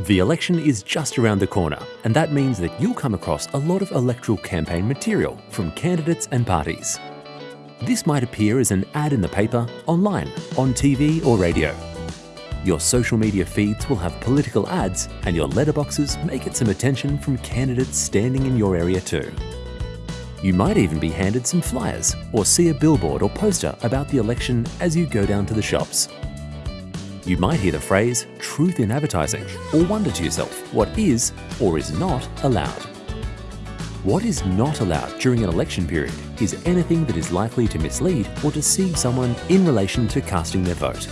The election is just around the corner, and that means that you'll come across a lot of electoral campaign material from candidates and parties. This might appear as an ad in the paper, online, on TV or radio. Your social media feeds will have political ads and your letterboxes may get some attention from candidates standing in your area too. You might even be handed some flyers or see a billboard or poster about the election as you go down to the shops. You might hear the phrase truth in advertising or wonder to yourself what is or is not allowed. What is not allowed during an election period is anything that is likely to mislead or deceive someone in relation to casting their vote.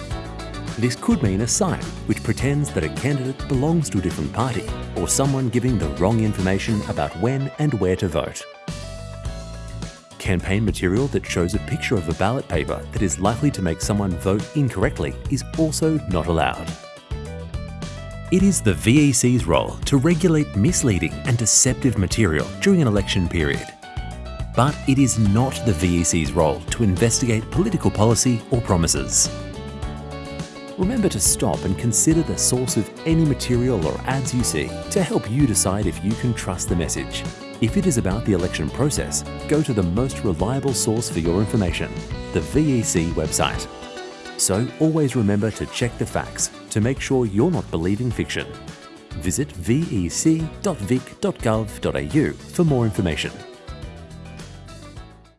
This could mean a sign which pretends that a candidate belongs to a different party or someone giving the wrong information about when and where to vote. Campaign material that shows a picture of a ballot paper that is likely to make someone vote incorrectly is also not allowed. It is the VEC's role to regulate misleading and deceptive material during an election period. But it is not the VEC's role to investigate political policy or promises. Remember to stop and consider the source of any material or ads you see to help you decide if you can trust the message. If it is about the election process, go to the most reliable source for your information, the VEC website. So always remember to check the facts to make sure you're not believing fiction. Visit vec.vic.gov.au for more information.